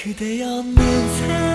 그대 없는 삶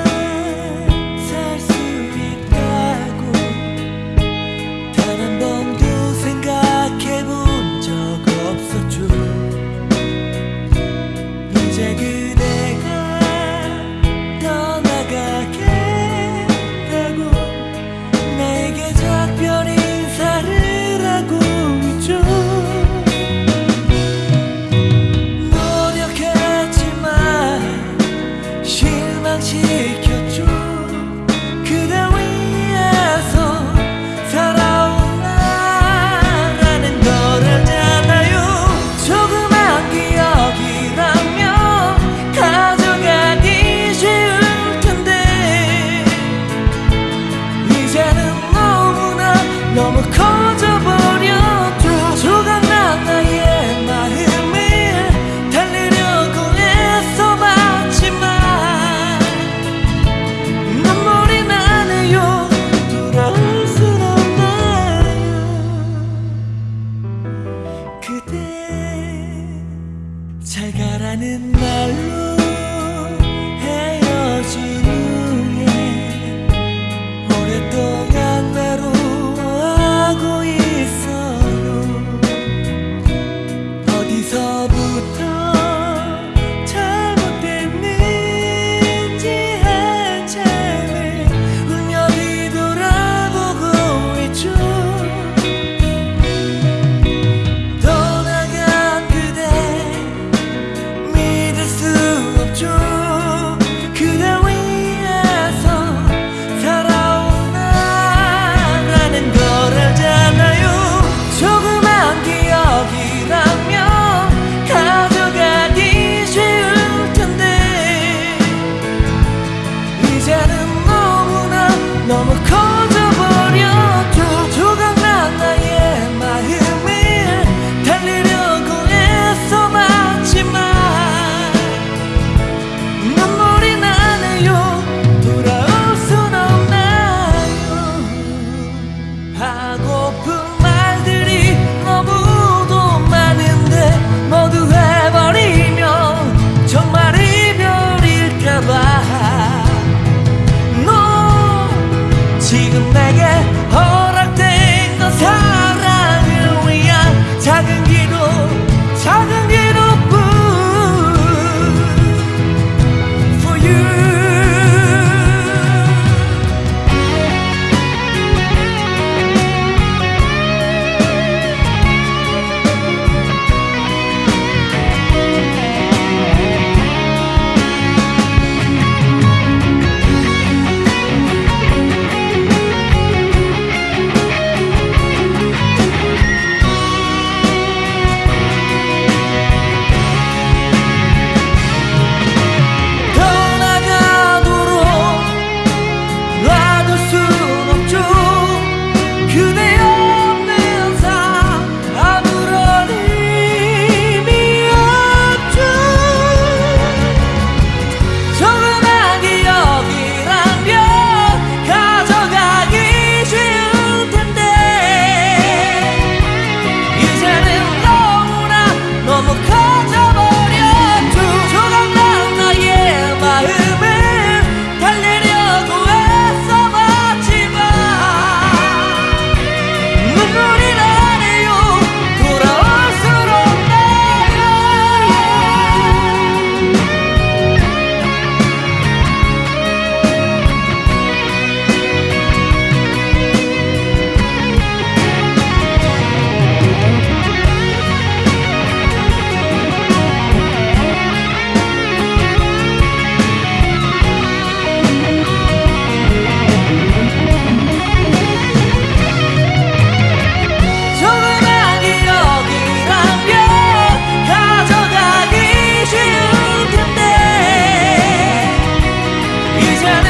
you 遇见